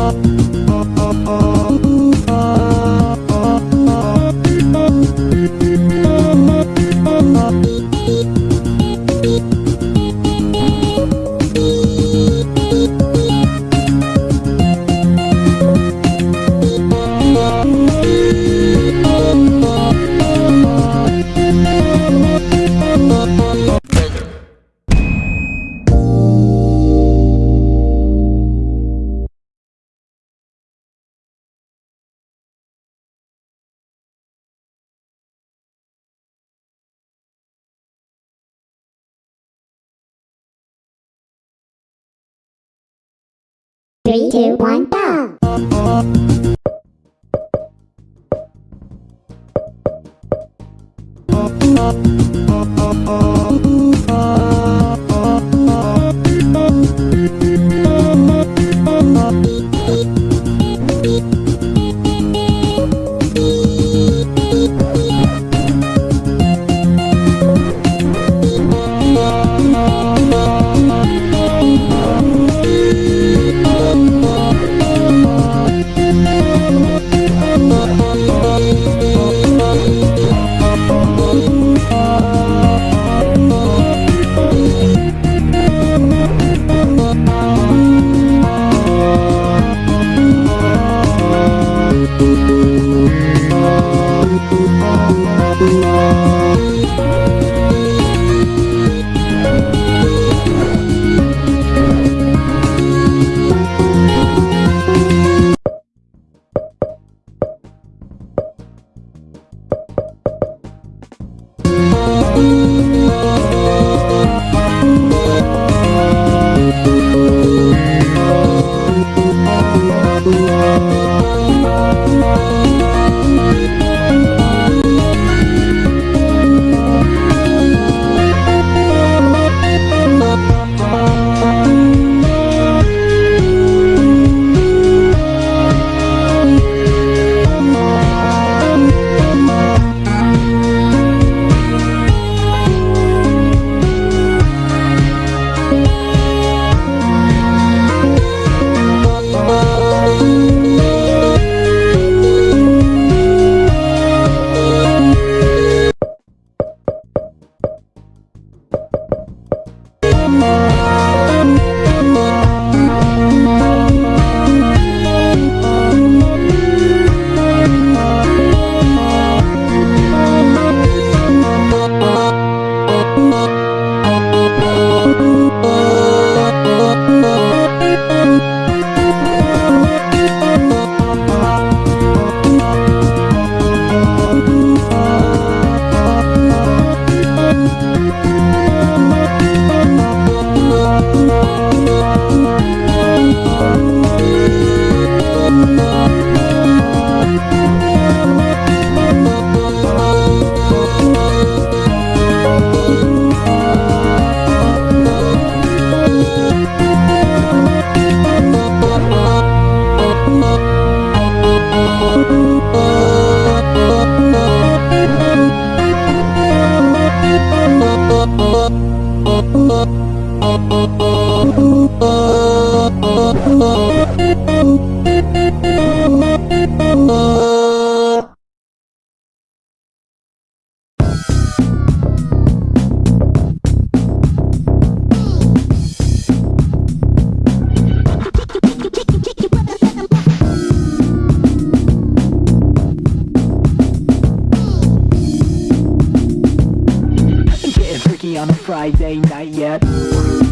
up. Three, two, one, go! Getting Oh on a Friday night yet